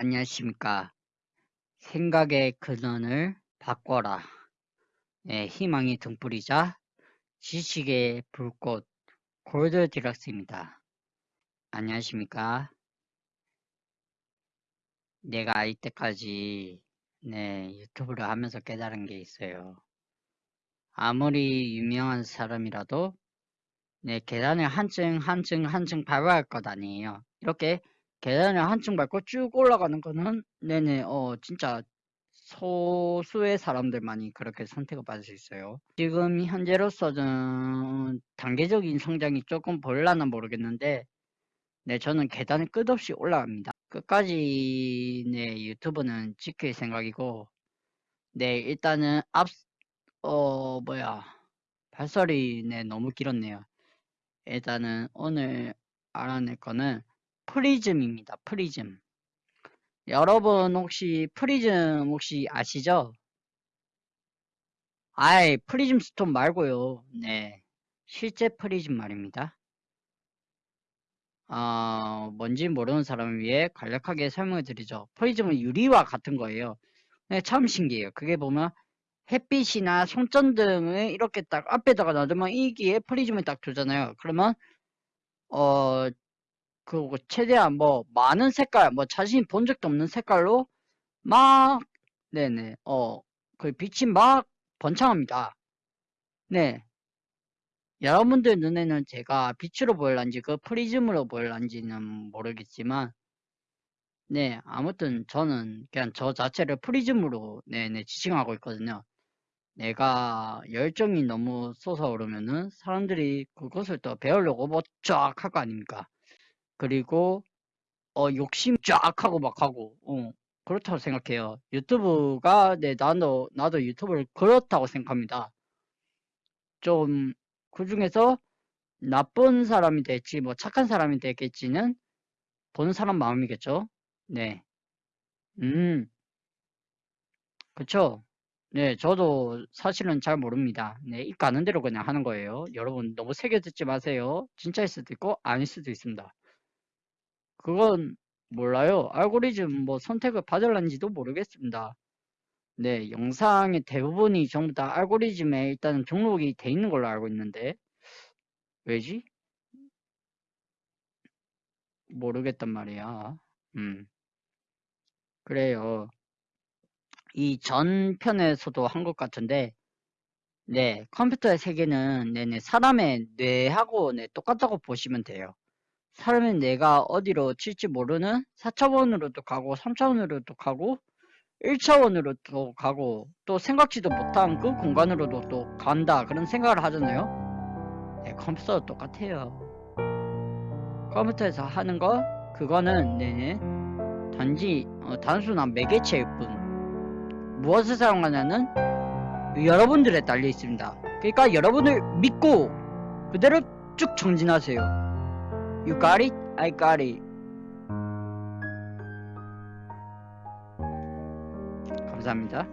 안녕하십니까. 생각의 근원을 바꿔라. 네, 희망이 등불이자 지식의 불꽃 골드 디럭스입니다. 안녕하십니까. 내가 이때까지 네, 유튜브를 하면서 깨달은 게 있어요. 아무리 유명한 사람이라도 네, 계단을 한층 한층 한층 밟아야 할 것 아니에요. 이렇게 계단을 한층 밟고 쭉 올라가는 거는 네네 어 진짜 소수의 사람들만이 그렇게 선택을 받을 수 있어요. 지금 현재로서는 단계적인 성장이 조금 보일라나 모르겠는데 네 저는 계단을 끝없이 올라갑니다. 끝까지 네 유튜브는 지킬 생각이고 네 일단은 앞 어 뭐야 발설이 네 너무 길었네요. 일단은 오늘 알아낼 거는 프리즘입니다. 프리즘. 여러분 혹시 프리즘 혹시 아시죠? 아이 프리즘 스톤 말고요. 네. 실제 프리즘 말입니다. 어, 뭔지 모르는 사람을 위해 간략하게 설명을 드리죠. 프리즘은 유리와 같은 거예요. 네, 참 신기해요. 그게 보면 햇빛이나 손전등을 이렇게 딱 앞에다가 놔두면 여기에 프리즘을 딱 두잖아요. 그러면 어 그 최대한 뭐 많은 색깔 뭐 자신이 본 적도 없는 색깔로 막 네네 어 그 빛이 막 번창합니다. 네 여러분들 눈에는 제가 빛으로 보일란지 그 프리즘으로 보일란지는 모르겠지만 네 아무튼 저는 그냥 저 자체를 프리즘으로 네네 지칭하고 있거든요. 내가 열정이 너무 솟아오르면은 사람들이 그것을 또 배우려고 뭐쫙 할 거 아닙니까? 그리고 어 욕심 쫙 하고 막 하고 어 그렇다고 생각해요. 유튜브가 네 나도 나도 유튜브를 그렇다고 생각합니다. 좀 그 중에서 나쁜 사람이 될지 뭐 착한 사람이 되겠지는 보는 사람 마음이겠죠. 네. 음. 그쵸. 네, 저도 사실은 잘 모릅니다. 네, 입 가는 대로 그냥 하는 거예요. 여러분 너무 새겨 듣지 마세요. 진짜일 수도 있고 아닐 수도 있습니다. 그건 몰라요. 알고리즘 뭐 선택을 받을런지도 모르겠습니다. 네, 영상의 대부분이 전부 다 알고리즘에 일단은 등록이 돼 있는 걸로 알고 있는데 왜지? 모르겠단 말이야. 음. 그래요. 이 전편에서도 한 것 같은데 네, 컴퓨터의 세계는 네네 사람의 뇌하고 네, 똑같다고 보시면 돼요. 사람의 뇌가 어디로 칠지 모르는 4차원으로도 가고 3차원으로도 가고 1차원으로도 가고 또 생각지도 못한 그 공간으로도 또 간다 그런 생각을 하잖아요. 네, 컴퓨터도 똑같아요. 컴퓨터에서 하는 거 그거는 네네 단지 어, 단순한 매개체일 뿐 무엇을 사용하냐는 여러분들에 달려 있습니다. 그러니까 여러분을 믿고 그대로 쭉 정진하세요. You got it? I got it. 감사합니다.